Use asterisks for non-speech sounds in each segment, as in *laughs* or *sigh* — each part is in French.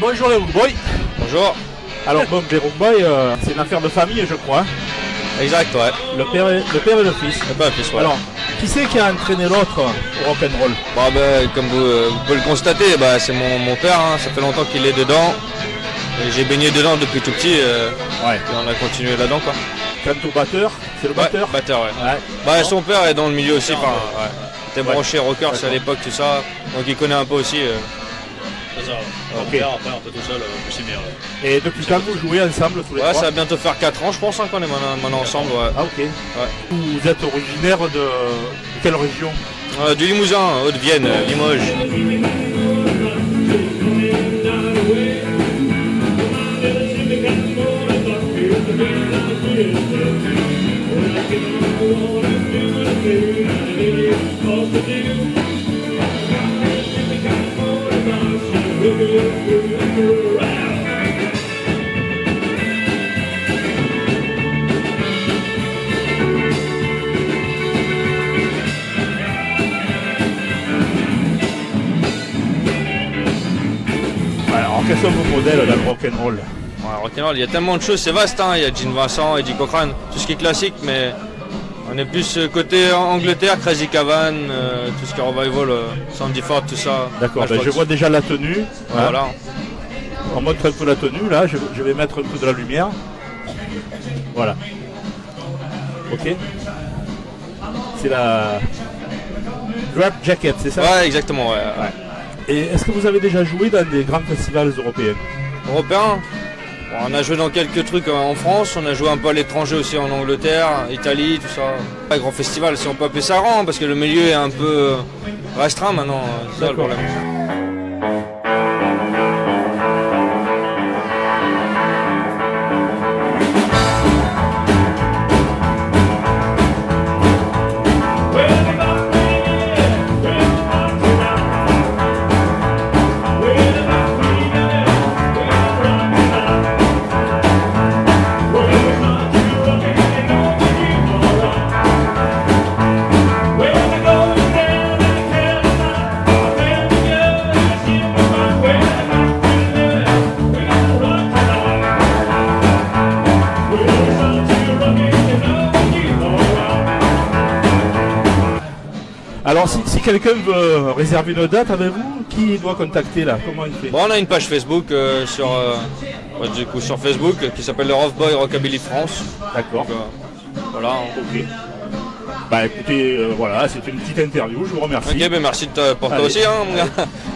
Bonjour les Boy. Bonjour. Alors bon, les Boy, euh, c'est une affaire de famille, je crois. Exact, ouais. Le père et le, père et le fils. Le père et le fils, ouais. Alors, qui c'est qui a entraîné l'autre au rock'n'roll? Bah, bah, comme vous, euh, vous pouvez le constater, bah, c'est mon, mon père, hein. ça fait longtemps qu'il est dedans. J'ai baigné dedans depuis tout petit, euh, Ouais. et on a continué là-dedans quoi. Au batteur, c'est le Ouais, batteur batteur, ouais. Ouais. Bah, son père est dans le milieu aussi, enfin, ouais. Il était branché rockers à l'époque, tout ça, donc il connaît un peu aussi. euh. C'est ça. Ok. Après, après, un peu tout seul, euh, aussi bien. ouais. Et depuis quand vous jouez ensemble tous les Ouais, ça va bientôt faire 4 ans, je pense, hein, qu'on est maintenant, maintenant ensemble, ouais. Ah ok. Vous êtes originaire de, de quelle région Euh, du Limousin, Haute-Vienne, euh, Limoges. Alors quels sont vos modèles dans le rock'n'roll? Ouais, rock'n'roll, il y a tellement de choses, c'est vaste, hein. il y a Gene Vincent, Eddie Cochrane, tout ce qui est classique, mais on est plus euh, côté Angleterre, Crazy Cavan, euh, tout ce qui est revival, euh, Sandy Ford, tout ça. D'accord, ben, je vois déjà la tenue. hein. Voilà. On montre un peu la tenue là, je, je vais mettre un peu de la lumière. Voilà. Ok. C'est la Grab Jacket, c'est ça? Ouais, exactement, ouais. ouais. Et est-ce que vous avez déjà joué dans des grands festivals européens Européen Bon, On a joué dans quelques trucs euh, en France, on a joué un peu à l'étranger aussi en Angleterre, Italie, tout ça. Pas grand festival, si on peut appeler ça rang, parce que le milieu est un peu restreint maintenant, c'est ça le problème. Alors si, si quelqu'un veut réserver une date avec vous, qui doit contacter là? Comment il fait? Bon, on a une page Facebook euh, sur, euh, ouais, du coup, sur Facebook euh, qui s'appelle le Rough Boy Rockabilly France. D'accord. Euh, voilà. Ok. Bah écoutez, voilà, c'était une petite interview, je vous remercie. Ok, ben merci de pour toi Allez. aussi, hein, mon gars.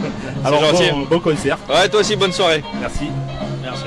*laughs* Alors gentil. bon, bon concert, Ouais, toi aussi, bonne soirée. merci. Merci.